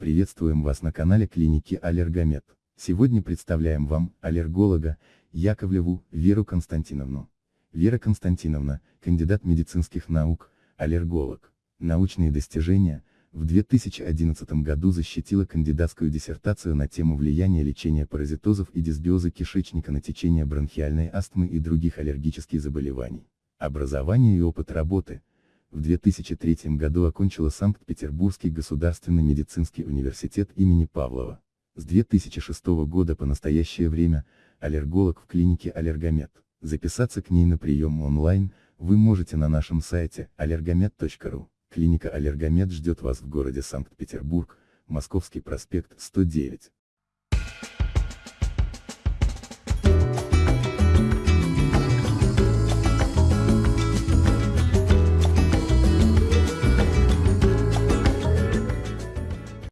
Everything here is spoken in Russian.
Приветствуем вас на канале клиники Аллергомед. Сегодня представляем вам аллерголога Яковлеву Веру Константиновну. Вера Константиновна, кандидат медицинских наук, аллерголог. Научные достижения, в 2011 году защитила кандидатскую диссертацию на тему влияния лечения паразитозов и дисбиоза кишечника на течение бронхиальной астмы и других аллергических заболеваний. Образование и опыт работы. В 2003 году окончила Санкт-Петербургский государственный медицинский университет имени Павлова. С 2006 года по настоящее время, аллерголог в клинике Аллергомед. Записаться к ней на прием онлайн, вы можете на нашем сайте allergomed.ru. Клиника Аллергомед ждет вас в городе Санкт-Петербург, Московский проспект 109.